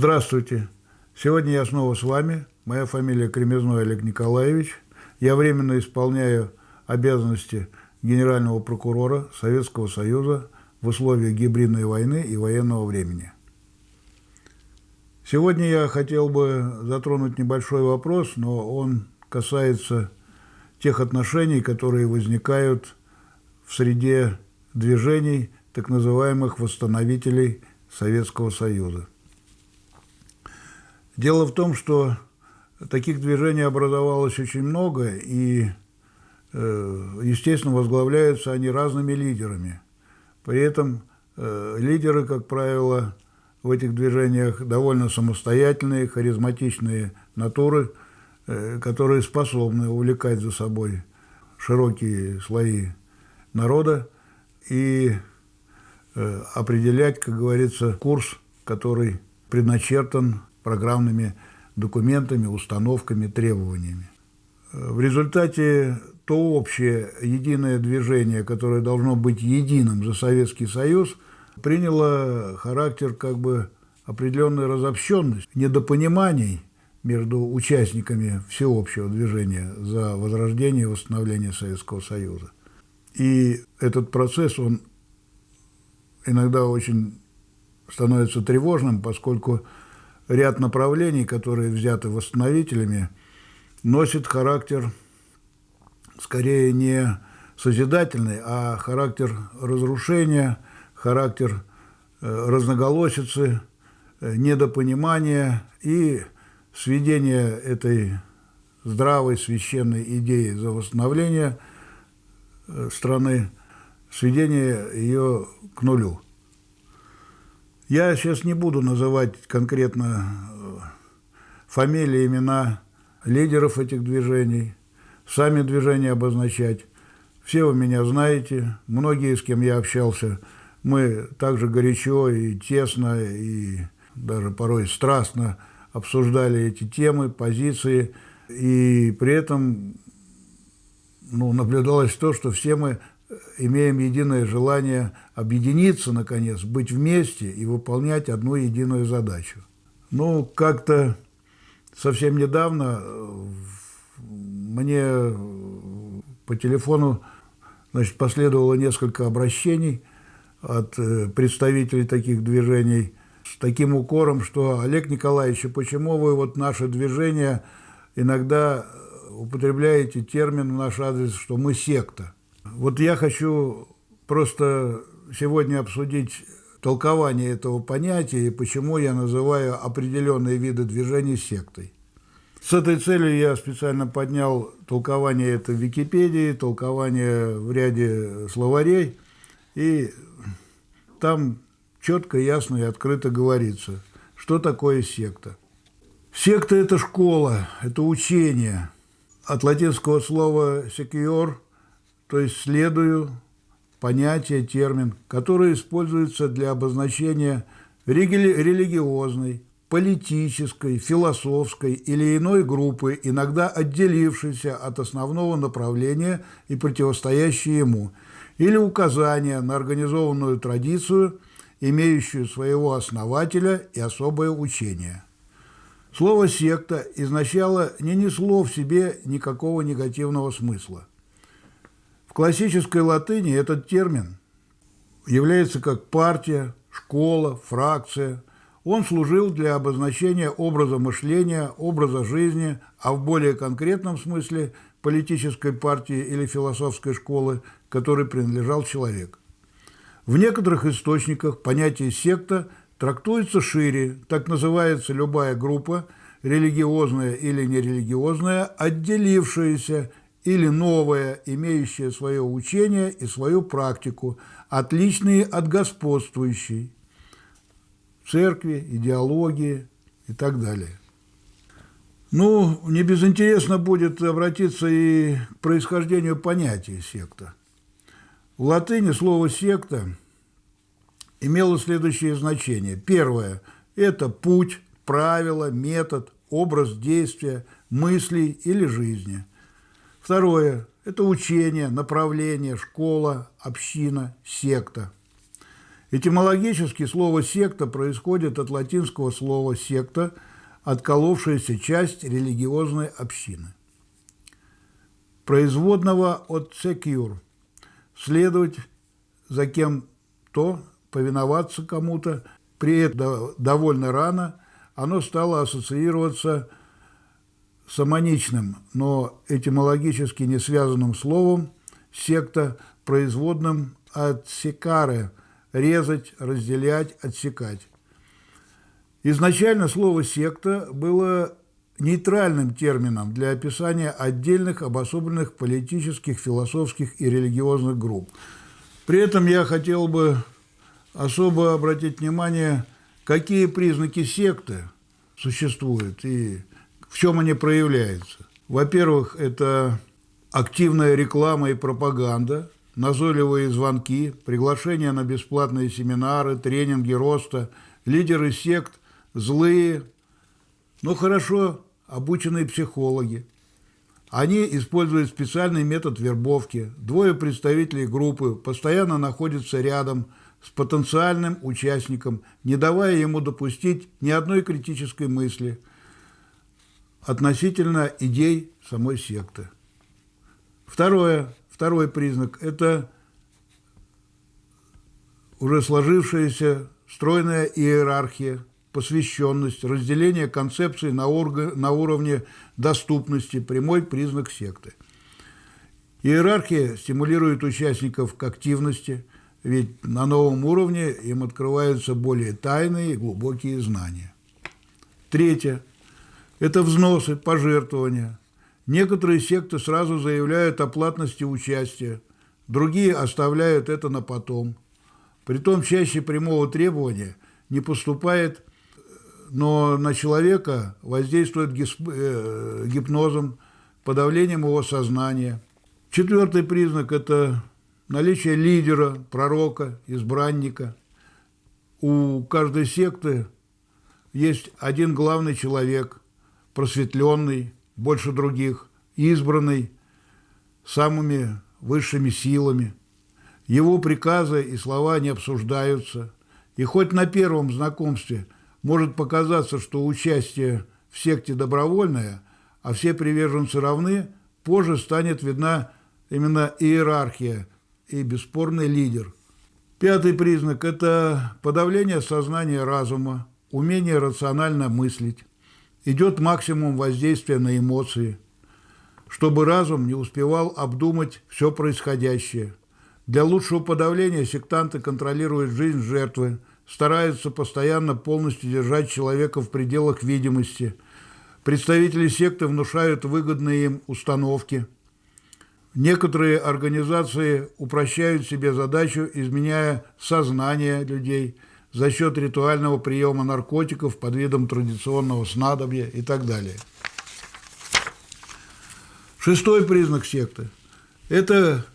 Здравствуйте. Сегодня я снова с вами. Моя фамилия Кремезной Олег Николаевич. Я временно исполняю обязанности генерального прокурора Советского Союза в условиях гибридной войны и военного времени. Сегодня я хотел бы затронуть небольшой вопрос, но он касается тех отношений, которые возникают в среде движений так называемых восстановителей Советского Союза. Дело в том, что таких движений образовалось очень много, и, э, естественно, возглавляются они разными лидерами. При этом э, лидеры, как правило, в этих движениях довольно самостоятельные, харизматичные натуры, э, которые способны увлекать за собой широкие слои народа и определять, как говорится, курс, который предначертан программными документами, установками, требованиями. В результате то общее единое движение, которое должно быть единым за Советский Союз, приняло характер как бы определенной разобщенности, недопониманий между участниками всеобщего движения за возрождение и восстановление Советского Союза. И этот процесс, он иногда очень становится тревожным, поскольку ряд направлений, которые взяты восстановителями, носит характер скорее не созидательный, а характер разрушения, характер э, разноголосицы, э, недопонимания и сведения этой здравой священной идеи за восстановление э, страны, сведения ее к нулю. Я сейчас не буду называть конкретно э, фамилии, имена лидеров этих движений, сами движения обозначать. Все вы меня знаете, многие, с кем я общался, мы также горячо и тесно, и даже порой страстно обсуждали эти темы, позиции, и при этом ну, наблюдалось то, что все мы имеем единое желание объединиться, наконец, быть вместе и выполнять одну единую задачу. Ну, как-то совсем недавно э, мне по телефону значит, последовало несколько обращений от э, представителей таких движений с таким укором, что Олег Николаевич, почему вы вот наше движение иногда употребляете термин в наш адрес, что мы секта? Вот я хочу просто сегодня обсудить толкование этого понятия и почему я называю определенные виды движений сектой. С этой целью я специально поднял толкование это в Википедии, толкование в ряде словарей, и там четко, ясно и открыто говорится, что такое секта. Секта – это школа, это учение. От латинского слова «secure» то есть следую понятие, термин, который используется для обозначения религиозной, политической, философской или иной группы, иногда отделившейся от основного направления и противостоящей ему, или указания на организованную традицию, имеющую своего основателя и особое учение. Слово «секта» изначало не несло в себе никакого негативного смысла. В классической латыни этот термин является как партия, школа, фракция. Он служил для обозначения образа мышления, образа жизни, а в более конкретном смысле политической партии или философской школы, которой принадлежал человек. В некоторых источниках понятие «секта» трактуется шире, так называется любая группа, религиозная или нерелигиозная, отделившаяся или новое, имеющее свое учение и свою практику, отличные от господствующей, церкви, идеологии и так далее. Ну, не безинтересно будет обратиться и к происхождению понятия секта. В латыни слово «секта» имело следующее значение. Первое – это путь, правило, метод, образ действия, мыслей или жизни – Второе – это учение, направление, школа, община, секта. Этимологически слово «секта» происходит от латинского слова «секта», отколовшаяся часть религиозной общины. Производного от «secure» – следовать за кем-то, повиноваться кому-то. При этом довольно рано оно стало ассоциироваться с амоничным, но этимологически не связанным словом «секта», производным от «секаре» – резать, разделять, отсекать. Изначально слово «секта» было нейтральным термином для описания отдельных обособленных политических, философских и религиозных групп. При этом я хотел бы особо обратить внимание, какие признаки секты существуют и в чем они проявляются. Во-первых, это активная реклама и пропаганда, назойливые звонки, приглашения на бесплатные семинары, тренинги роста, лидеры сект, злые, но хорошо обученные психологи. Они используют специальный метод вербовки. Двое представителей группы постоянно находятся рядом с потенциальным участником, не давая ему допустить ни одной критической мысли относительно идей самой секты. Второе, второй признак – это уже сложившаяся стройная иерархия, посвященность, разделение концепции на, орг... на уровне доступности – прямой признак секты. Иерархия стимулирует участников к активности, ведь на новом уровне им открываются более тайные и глубокие знания. Третье – это взносы, пожертвования. Некоторые секты сразу заявляют о платности участия, другие оставляют это на потом. Притом чаще прямого требования не поступает, но на человека воздействует э, гипнозом, подавлением его сознания. Четвертый признак – это наличие лидера, пророка, избранника. У каждой секты есть один главный человек, просветленный, больше других, избранный самыми высшими силами. Его приказы и слова не обсуждаются. И хоть на первом знакомстве может показаться, что участие в секте добровольное, а все приверженцы равны, позже станет видна именно иерархия и бесспорный лидер. Пятый признак – это подавление сознания разума, умение рационально мыслить. Идет максимум воздействия на эмоции, чтобы разум не успевал обдумать все происходящее. Для лучшего подавления сектанты контролируют жизнь жертвы, стараются постоянно полностью держать человека в пределах видимости. Представители секты внушают выгодные им установки – Некоторые организации упрощают себе задачу, изменяя сознание людей за счет ритуального приема наркотиков под видом традиционного снадобья и так далее. Шестой признак секты – это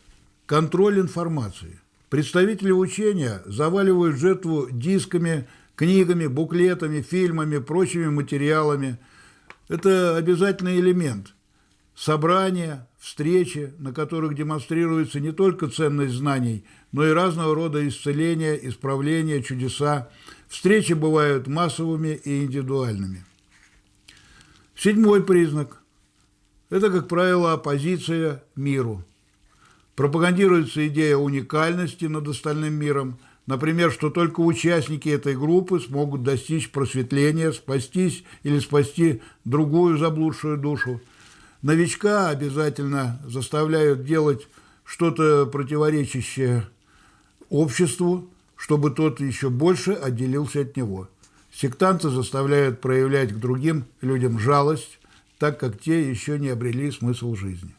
контроль информации. Представители учения заваливают жертву дисками, книгами, буклетами, фильмами, прочими материалами. Это обязательный элемент собрания, встречи, на которых демонстрируется не только ценность знаний, но и разного рода исцеления, исправления, чудеса. Встречи бывают массовыми и индивидуальными. Седьмой признак – это, как правило, оппозиция миру. Пропагандируется идея уникальности над остальным миром, например, что только участники этой группы смогут достичь просветления, спастись или спасти другую заблудшую душу – Новичка обязательно заставляют делать что-то противоречащее обществу, чтобы тот еще больше отделился от него. Сектанты заставляют проявлять к другим людям жалость, так как те еще не обрели смысл жизни.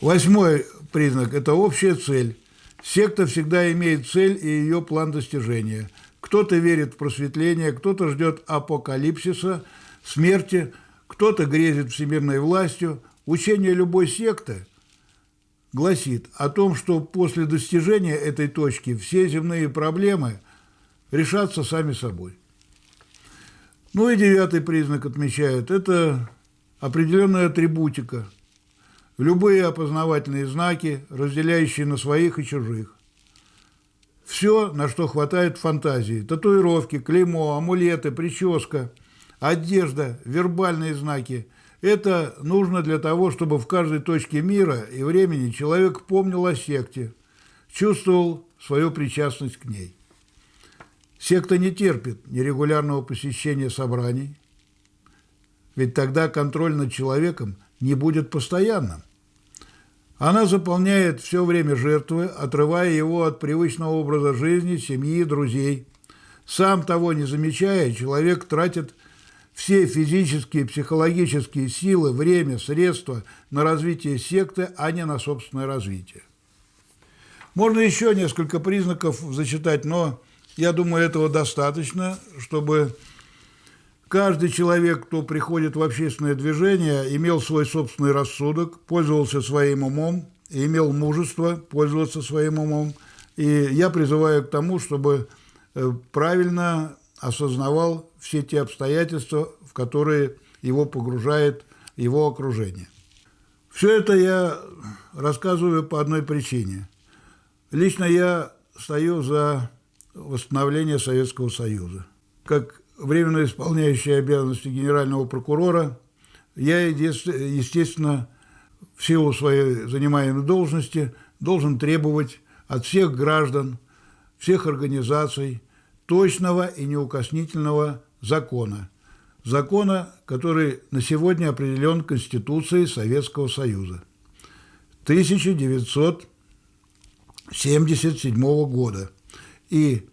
Восьмой признак – это общая цель. Секта всегда имеет цель и ее план достижения. Кто-то верит в просветление, кто-то ждет апокалипсиса, смерти, кто-то грезит всемирной властью – Учение любой секты гласит о том, что после достижения этой точки все земные проблемы решатся сами собой. Ну и девятый признак отмечают – это определенная атрибутика, любые опознавательные знаки, разделяющие на своих и чужих. все, на что хватает фантазии. Татуировки, клеймо, амулеты, прическа, одежда, вербальные знаки. Это нужно для того, чтобы в каждой точке мира и времени человек помнил о секте, чувствовал свою причастность к ней. Секта не терпит нерегулярного посещения собраний, ведь тогда контроль над человеком не будет постоянным. Она заполняет все время жертвы, отрывая его от привычного образа жизни, семьи, друзей. Сам того не замечая, человек тратит все физические, психологические силы, время, средства на развитие секты, а не на собственное развитие. Можно еще несколько признаков зачитать, но я думаю, этого достаточно, чтобы Каждый человек, кто приходит в общественное движение, имел свой собственный рассудок, пользовался своим умом, и имел мужество пользоваться своим умом. И я призываю к тому, чтобы э, правильно осознавал все те обстоятельства, в которые его погружает его окружение. Все это я рассказываю по одной причине. Лично я стою за восстановление Советского Союза. Как временно исполняющий обязанности генерального прокурора, я, естественно, в силу своей занимаемой должности должен требовать от всех граждан, всех организаций точного и неукоснительного закона. Закона, который на сегодня определен Конституцией Советского Союза 1977 года. И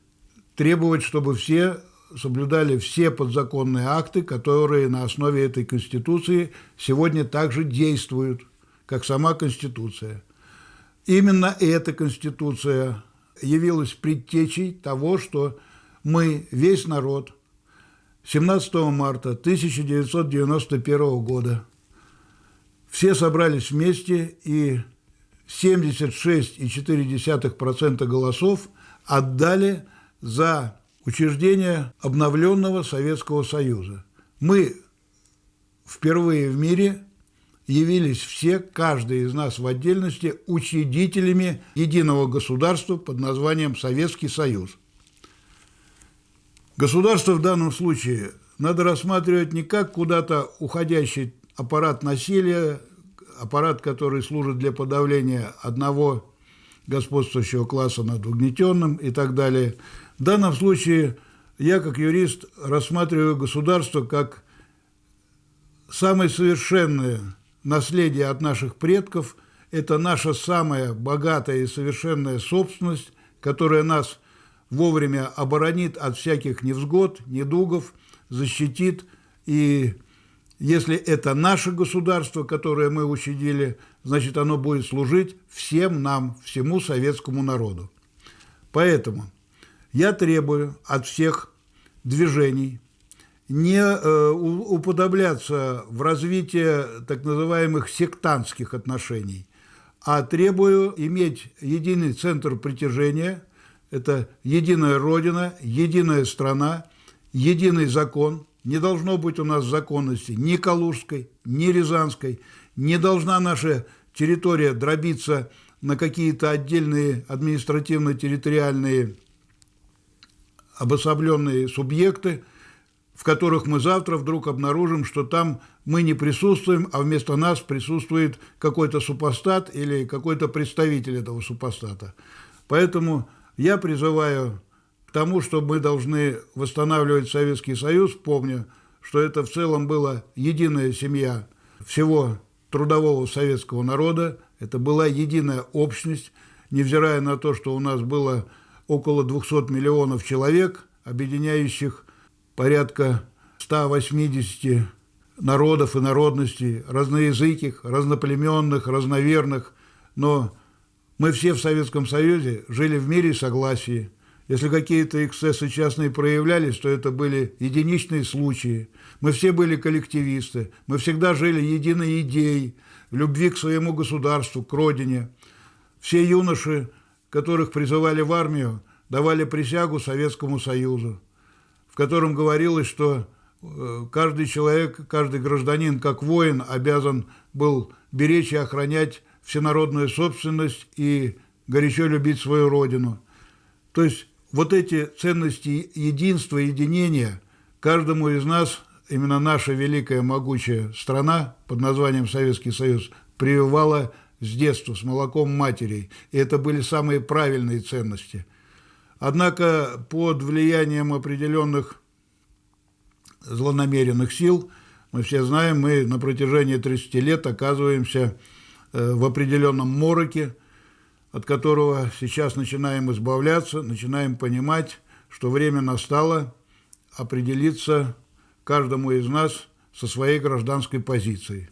требовать, чтобы все соблюдали все подзаконные акты, которые на основе этой Конституции сегодня также действуют, как сама Конституция. Именно эта Конституция явилась предтечей того, что мы, весь народ, 17 марта 1991 года все собрались вместе и 76,4% голосов отдали за учреждения обновленного Советского Союза. Мы впервые в мире явились все, каждый из нас в отдельности, учредителями единого государства под названием Советский Союз. Государство в данном случае надо рассматривать не как куда-то уходящий аппарат насилия, аппарат, который служит для подавления одного господствующего класса над угнетенным и так далее – в данном случае я, как юрист, рассматриваю государство как самое совершенное наследие от наших предков. Это наша самая богатая и совершенная собственность, которая нас вовремя оборонит от всяких невзгод, недугов, защитит. И если это наше государство, которое мы учредили, значит, оно будет служить всем нам, всему советскому народу. Поэтому я требую от всех движений не э, уподобляться в развитии так называемых сектантских отношений, а требую иметь единый центр притяжения, это единая родина, единая страна, единый закон. Не должно быть у нас законности ни Калужской, ни Рязанской. Не должна наша территория дробиться на какие-то отдельные административно-территориальные обособленные субъекты, в которых мы завтра вдруг обнаружим, что там мы не присутствуем, а вместо нас присутствует какой-то супостат или какой-то представитель этого супостата. Поэтому я призываю к тому, что мы должны восстанавливать Советский Союз, помня, что это в целом была единая семья всего трудового советского народа, это была единая общность, невзирая на то, что у нас было около 200 миллионов человек, объединяющих порядка 180 народов и народностей, разноязыких, разноплеменных, разноверных, но мы все в Советском Союзе жили в мире и согласии. Если какие-то эксцессы частные проявлялись, то это были единичные случаи. Мы все были коллективисты, мы всегда жили единой идеей, любви к своему государству, к родине. Все юноши которых призывали в армию, давали присягу Советскому Союзу, в котором говорилось, что э, каждый человек, каждый гражданин, как воин, обязан был беречь и охранять всенародную собственность и горячо любить свою родину. То есть вот эти ценности единства, единения каждому из нас, именно наша великая могучая страна под названием Советский Союз, прививала с детства, с молоком матерей. И это были самые правильные ценности. Однако под влиянием определенных злонамеренных сил, мы все знаем, мы на протяжении 30 лет оказываемся в определенном мороке, от которого сейчас начинаем избавляться, начинаем понимать, что время настало определиться каждому из нас со своей гражданской позицией.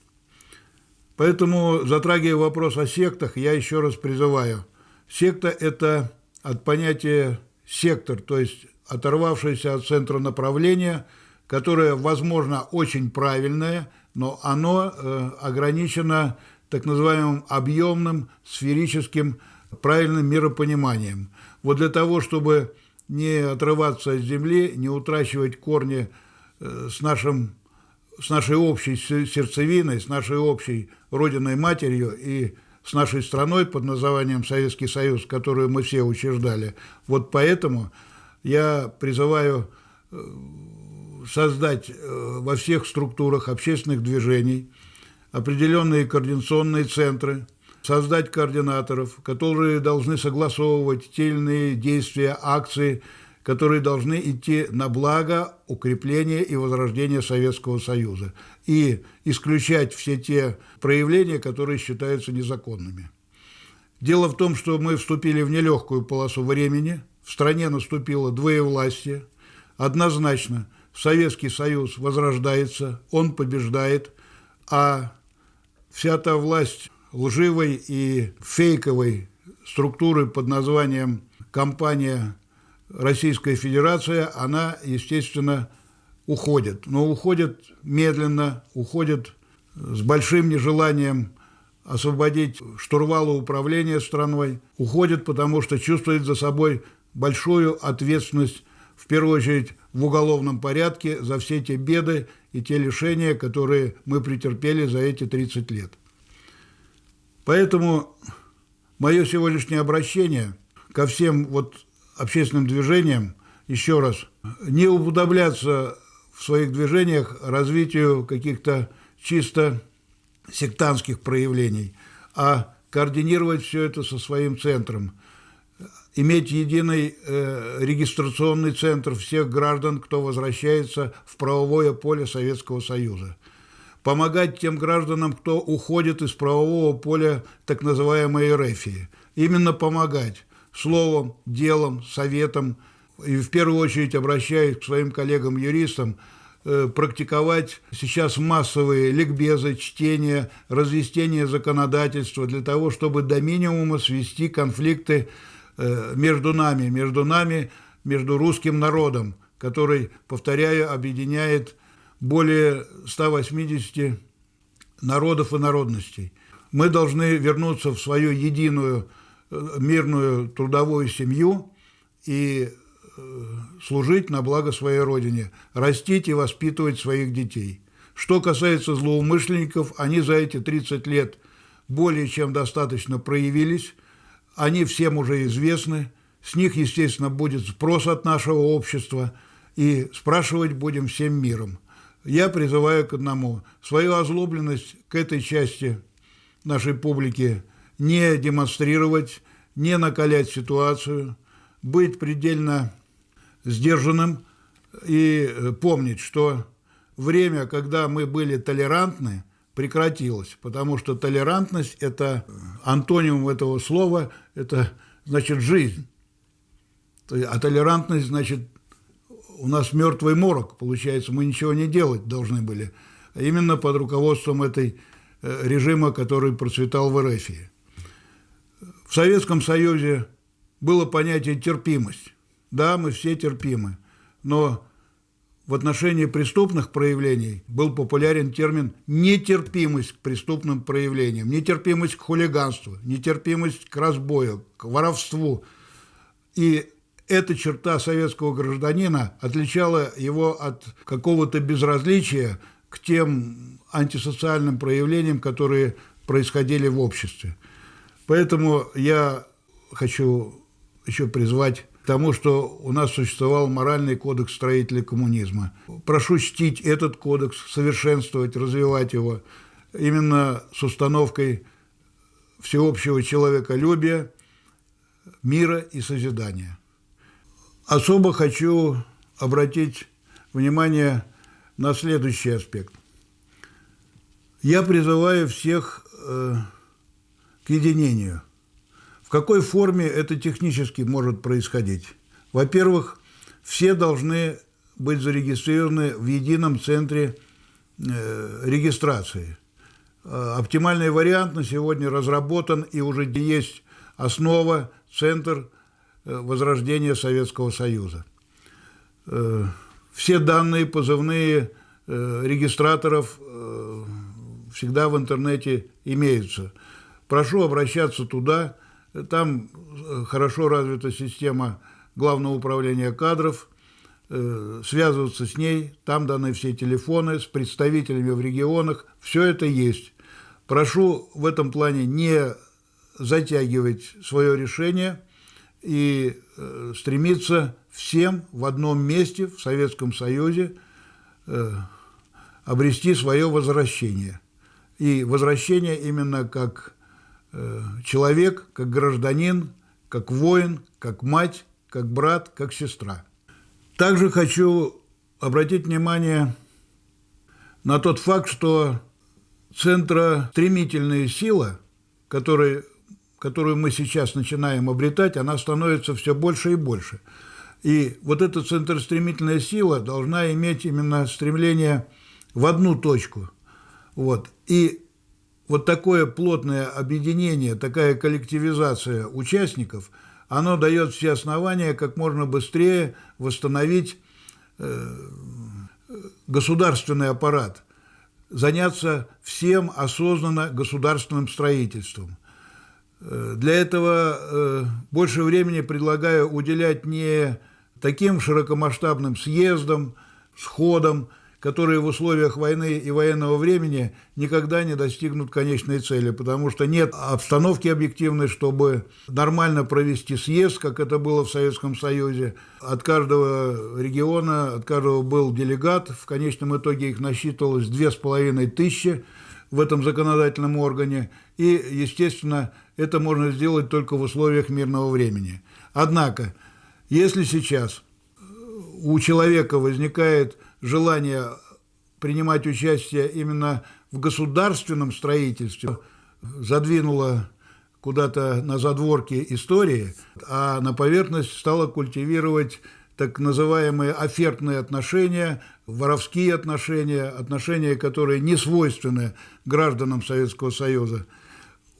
Поэтому, затрагивая вопрос о сектах, я еще раз призываю. Секта – это от понятия «сектор», то есть оторвавшееся от центра направления, которое, возможно, очень правильное, но оно э, ограничено так называемым объемным, сферическим, правильным миропониманием. Вот для того, чтобы не отрываться от земли, не утрачивать корни э, с нашим с нашей общей сердцевиной, с нашей общей родиной матерью и с нашей страной под названием Советский Союз, которую мы все учреждали. Вот поэтому я призываю э, создать э, во всех структурах общественных движений определенные координационные центры, создать координаторов, которые должны согласовывать те или иные действия, акции, которые должны идти на благо укрепления и возрождения Советского Союза. И исключать все те проявления, которые считаются незаконными. Дело в том, что мы вступили в нелегкую полосу времени, в стране наступило двоевластие, однозначно Советский Союз возрождается, он побеждает, а вся та власть лживой и фейковой структуры под названием «компания Российская Федерация, она, естественно, уходит. Но уходит медленно, уходит с большим нежеланием освободить штурвала управления страной, уходит, потому что чувствует за собой большую ответственность, в первую очередь в уголовном порядке, за все те беды и те лишения, которые мы претерпели за эти 30 лет. Поэтому мое сегодняшнее обращение ко всем вот общественным движениям, еще раз, не уподобляться в своих движениях развитию каких-то чисто сектантских проявлений, а координировать все это со своим центром, иметь единый э, регистрационный центр всех граждан, кто возвращается в правовое поле Советского Союза, помогать тем гражданам, кто уходит из правового поля так называемой эрефии, именно помогать, словом, делом, советом, и в первую очередь обращаюсь к своим коллегам-юристам, э, практиковать сейчас массовые ликбезы, чтения, разъяснения законодательства для того, чтобы до минимума свести конфликты между нами, между нами, между русским народом, который, повторяю, объединяет более 180 народов и народностей. Мы должны вернуться в свою единую мирную трудовую семью и э, служить на благо своей родине, растить и воспитывать своих детей. Что касается злоумышленников, они за эти 30 лет более чем достаточно проявились, они всем уже известны, с них, естественно, будет спрос от нашего общества, и спрашивать будем всем миром. Я призываю к одному – свою озлобленность к этой части нашей публики не демонстрировать, не накалять ситуацию, быть предельно сдержанным и э, помнить, что время, когда мы были толерантны, прекратилось, потому что толерантность – это антоним этого слова, это значит жизнь. А толерантность значит у нас мертвый морок, получается, мы ничего не делать должны были. А именно под руководством этой э, режима, который процветал в Эрефии. В Советском Союзе было понятие терпимость. Да, мы все терпимы, но в отношении преступных проявлений был популярен термин нетерпимость к преступным проявлениям, нетерпимость к хулиганству, нетерпимость к разбою, к воровству. И эта черта советского гражданина отличала его от какого-то безразличия к тем антисоциальным проявлениям, которые происходили в обществе. Поэтому я хочу еще призвать тому, что у нас существовал моральный кодекс строителей коммунизма. Прошу чтить этот кодекс, совершенствовать, развивать его именно с установкой всеобщего человеколюбия, мира и созидания. Особо хочу обратить внимание на следующий аспект. Я призываю всех э, к единению. В какой форме это технически может происходить? Во-первых, все должны быть зарегистрированы в едином центре э, регистрации. Э, оптимальный вариант на сегодня разработан и уже есть основа, центр э, возрождения Советского Союза. Все данные позывные регистраторов всегда в интернете имеются. Прошу обращаться туда, там э, хорошо развита система Главного управления кадров, э, связываться с ней, там даны все телефоны, с представителями в регионах, все это есть. Прошу в этом плане не затягивать свое решение и э, стремиться всем в одном месте в Советском Союзе обрести свое возвращение. И возвращение именно как человек, как гражданин, как воин, как мать, как брат, как сестра. Также хочу обратить внимание на тот факт, что центростремительная сила, которой, которую мы сейчас начинаем обретать, она становится все больше и больше. И вот эта центростремительная сила должна иметь именно стремление в одну точку. Вот. И вот такое плотное объединение, такая коллективизация участников, оно дает все основания как можно быстрее восстановить э, государственный аппарат, заняться всем осознанно государственным строительством. Э, для этого э, больше времени предлагаю уделять не таким широкомасштабным съездам, сходам, которые в условиях войны и военного времени никогда не достигнут конечной цели, потому что нет обстановки объективной, чтобы нормально провести съезд, как это было в Советском Союзе. От каждого региона, от каждого был делегат, в конечном итоге их насчитывалось две с половиной тысячи в этом законодательном органе, и, естественно, это можно сделать только в условиях мирного времени. Однако, если сейчас у человека возникает желание принимать участие именно в государственном строительстве задвинуло куда-то на задворки истории, а на поверхность стало культивировать так называемые офертные отношения, воровские отношения, отношения, которые не свойственны гражданам Советского Союза.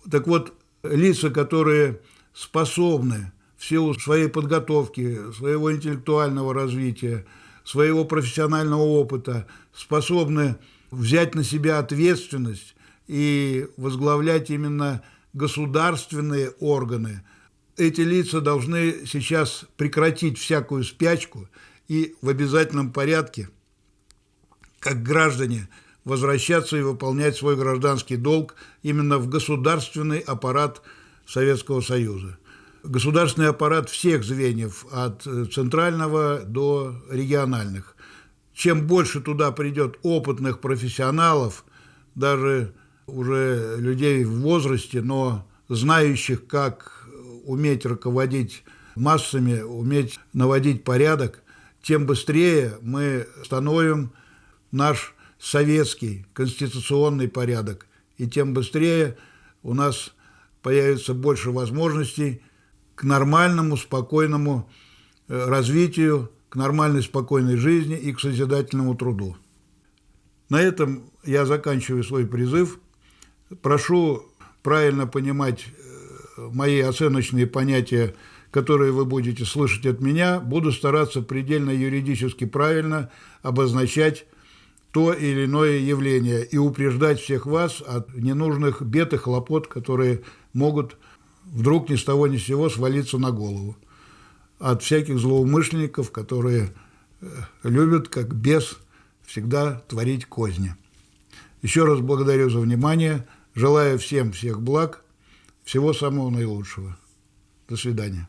Так вот, лица, которые способны в силу своей подготовки, своего интеллектуального развития, своего профессионального опыта способны взять на себя ответственность и возглавлять именно государственные органы. Эти лица должны сейчас прекратить всякую спячку и в обязательном порядке, как граждане, возвращаться и выполнять свой гражданский долг именно в государственный аппарат Советского Союза государственный аппарат всех звеньев, от э, центрального до региональных. Чем больше туда придет опытных профессионалов, даже уже людей в возрасте, но знающих, как уметь руководить массами, уметь наводить порядок, тем быстрее мы становим наш советский конституционный порядок, и тем быстрее у нас появится больше возможностей к нормальному, спокойному э, развитию, к нормальной, спокойной жизни и к созидательному труду. На этом я заканчиваю свой призыв. Прошу правильно понимать э, мои оценочные понятия, которые вы будете слышать от меня. Буду стараться предельно юридически правильно обозначать то или иное явление и упреждать всех вас от ненужных бед и хлопот, которые могут вдруг ни с того ни с сего свалиться на голову от всяких злоумышленников, которые э, любят, как бес, всегда творить козни. Еще раз благодарю за внимание, желаю всем всех благ, всего самого наилучшего. До свидания.